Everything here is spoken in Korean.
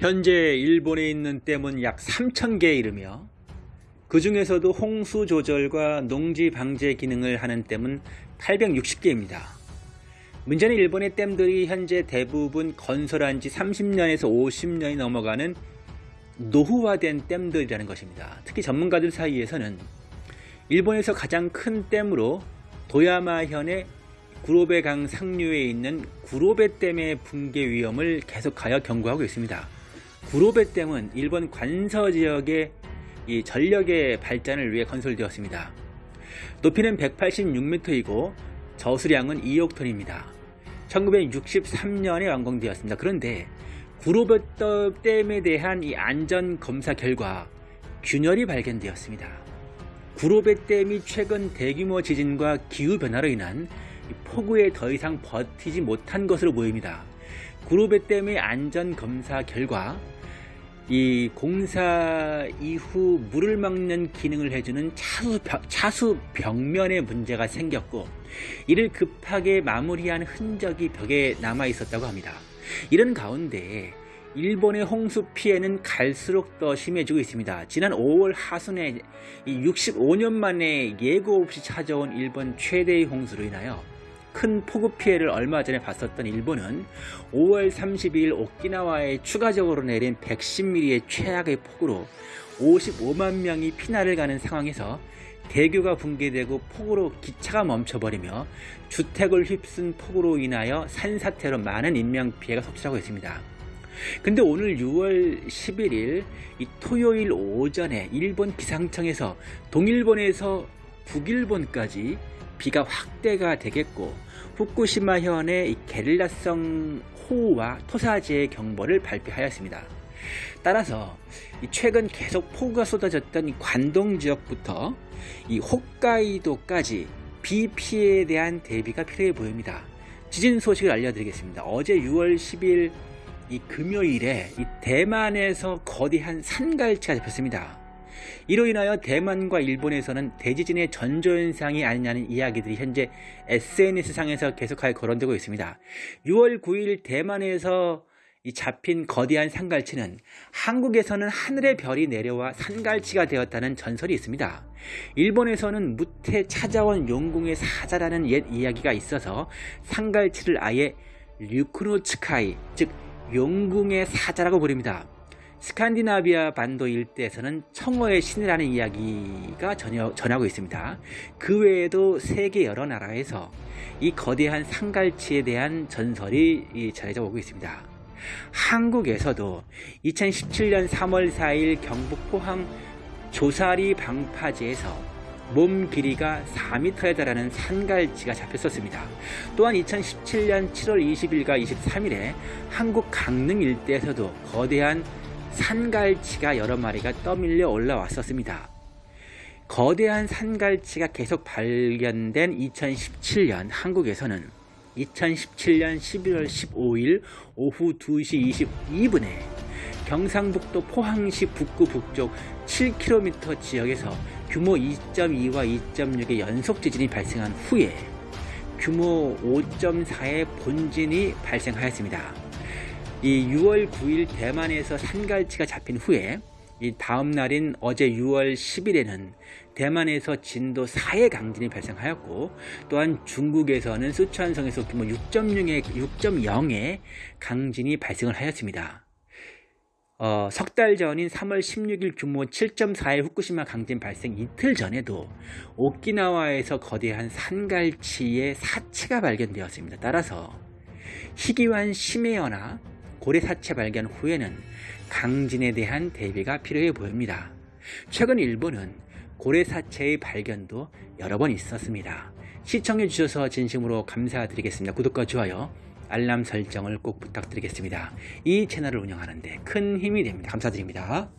현재 일본에 있는 댐은 약 3,000개에 이르며 그 중에서도 홍수 조절과 농지 방제 기능을 하는 댐은 860개입니다. 문제는 일본의 댐들이 현재 대부분 건설한 지 30년에서 50년이 넘어가는 노후화된 댐들이라는 것입니다. 특히 전문가들 사이에서는 일본에서 가장 큰 댐으로 도야마현의 구로베강 상류에 있는 구로베댐의 붕괴 위험을 계속하여 경고하고 있습니다. 구로베댐은 일본 관서 지역의 이 전력의 발전을 위해 건설되었습니다. 높이는 186m이고 저수량은 2억 톤입니다. 1963년에 완공되었습니다. 그런데 구로베댐에 대한 이 안전 검사 결과 균열이 발견되었습니다. 구로베댐이 최근 대규모 지진과 기후변화로 인한 폭우에 더 이상 버티지 못한 것으로 보입니다. 구로베댐의 안전검사 결과 이 공사 이후 물을 막는 기능을 해주는 차수, 차수 벽면에 문제가 생겼고 이를 급하게 마무리한 흔적이 벽에 남아 있었다고 합니다. 이런 가운데 일본의 홍수 피해는 갈수록 더 심해지고 있습니다. 지난 5월 하순에 65년 만에 예고 없이 찾아온 일본 최대의 홍수로 인하여 큰 폭우 피해를 얼마 전에 봤었던 일본은 5월 32일 오키나와에 추가적으로 내린 110mm의 최악의 폭우로 55만 명이 피난을 가는 상황에서 대교가 붕괴되고 폭우로 기차가 멈춰버리며 주택을 휩쓴 폭우로 인하여 산사태로 많은 인명피해가 속출하고 있습니다. 근데 오늘 6월 11일 이 토요일 오전에 일본 기상청에서 동일본에서 북일본까지 비가 확대가 되겠고 후쿠시마현의 게릴라성 호우와 토사지의 경보를 발표하였습니다. 따라서 최근 계속 폭우가 쏟아졌던 관동 지역부터 이 홋카이도까지 비 피해에 대한 대비가 필요해 보입니다. 지진 소식을 알려드리겠습니다. 어제 6월 10일 이 금요일에 이 대만에서 거대한 산갈치가 잡혔습니다. 이로 인하여 대만과 일본에서는 대지진의 전조현상이 아니냐는 이야기들이 현재 SNS상에서 계속하여 거론되고 있습니다. 6월 9일 대만에서 이 잡힌 거대한 산갈치는 한국에서는 하늘의 별이 내려와 산갈치가 되었다는 전설이 있습니다. 일본에서는 무태 찾아온 용궁의 사자라는 옛 이야기가 있어서 산갈치를 아예 류크노츠카이 즉 용궁의 사자라고 부릅니다. 스칸디나비아 반도 일대에서는 청어의 신이라는 이야기가 전혀, 전하고 있습니다. 그 외에도 세계 여러 나라에서 이 거대한 상갈치에 대한 전설이 전해져 오고 있습니다. 한국에서도 2017년 3월 4일 경북 포항 조사리 방파제에서 몸 길이가 4m에 달하는 산갈치가 잡혔었습니다. 또한 2017년 7월 20일과 23일에 한국 강릉 일대에서도 거대한 산갈치가 여러 마리가 떠밀려 올라왔었습니다. 거대한 산갈치가 계속 발견된 2017년 한국에서는 2017년 11월 15일 오후 2시 22분에 경상북도 포항시 북구 북쪽 7km 지역에서 규모 2.2와 2.6의 연속 지진이 발생한 후에 규모 5.4의 본진이 발생하였습니다. 이 6월 9일 대만에서 산갈치가 잡힌 후에 이 다음 날인 어제 6월 10일에는 대만에서 진도 4의 강진이 발생하였고 또한 중국에서는 수천성에서 규모 6.0의 6.0의 강진이 발생을 하였습니다. 어, 석 달 전인 3월 16일 규모 7.4의 후쿠시마 강진 발생 이틀 전에도 오키나와에서 거대한 산갈치의 사체가 발견되었습니다. 따라서 희귀한 심해어나 고래 사체 발견 후에는 강진에 대한 대비가 필요해 보입니다. 최근 일본은 고래 사체의 발견도 여러 번 있었습니다. 시청해 주셔서 진심으로 감사드리겠습니다. 구독과 좋아요, 알람 설정을 꼭 부탁드리겠습니다. 이 채널을 운영하는데 큰 힘이 됩니다. 감사드립니다.